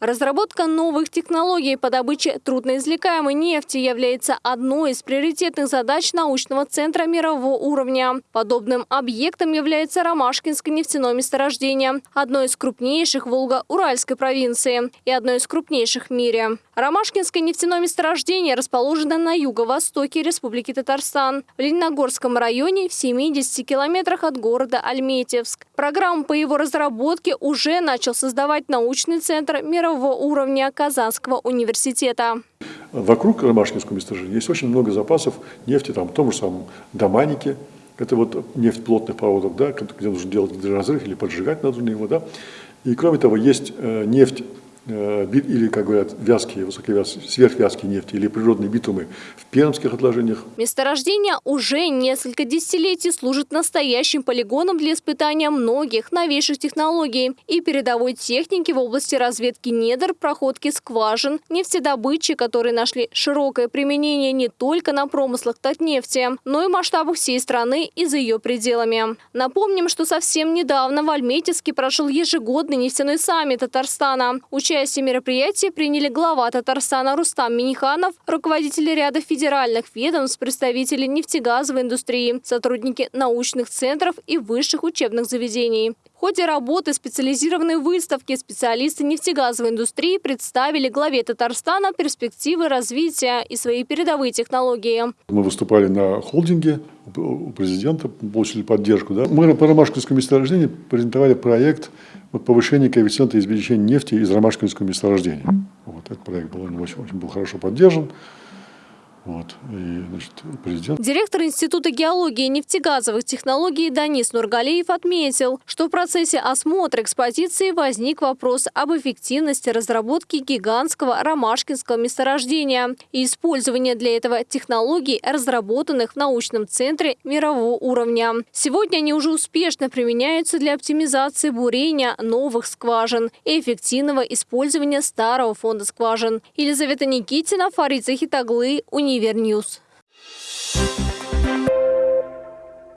Разработка новых технологий по добыче трудноизвлекаемой нефти является одной из приоритетных задач научного центра мирового уровня. Подобным объектом является Ромашкинское нефтяное месторождение, одно из крупнейших Волго-Уральской провинции и одно из крупнейших в мире. Ромашкинское нефтяное месторождение расположено на юго-востоке Республики Татарстан, в Лениногорском районе в 70 километрах от города Альметьевск. Программу по его разработке уже начал создавать научный центр мирового уровня Казанского университета. Вокруг Ромашкинского месторождения есть очень много запасов нефти, там, в том же самом Доманике, это вот нефть плотных проводов, да, где нужно делать разрыв или поджигать надо его. Да. И кроме того, есть э, нефть или, как говорят, вязкие, высоковязкие, сверхвязкие нефти или природные битумы в пермских отложениях. Месторождение уже несколько десятилетий служит настоящим полигоном для испытания многих новейших технологий и передовой техники в области разведки недр, проходки скважин, нефтедобычи, которые нашли широкое применение не только на промыслах Татнефти, но и масштабах всей страны и за ее пределами. Напомним, что совсем недавно в Альметьевске прошел ежегодный нефтяной саммит Татарстана. Участие в мероприятии приняли глава Татарстана Рустам Миниханов, руководители ряда федеральных ведомств, представители нефтегазовой индустрии, сотрудники научных центров и высших учебных заведений. В ходе работы специализированной выставки специалисты нефтегазовой индустрии представили главе Татарстана перспективы развития и свои передовые технологии. Мы выступали на холдинге у президента, получили поддержку. Да? Мы по Ромашкинскому месторождению презентовали проект вот, повышения коэффициента извлечения нефти из Ромашкинского месторождения. Вот, этот проект был, очень, очень был хорошо поддержан. Вот. И, значит, президент... Директор Института геологии и нефтегазовых технологий Данис Нургалиев отметил, что в процессе осмотра экспозиции возник вопрос об эффективности разработки гигантского ромашкинского месторождения и использования для этого технологий, разработанных в научном центре мирового уровня. Сегодня они уже успешно применяются для оптимизации бурения новых скважин и эффективного использования старого фонда скважин. Елизавета Никитина, Фарид Захитаглы, Университет. Универньюз.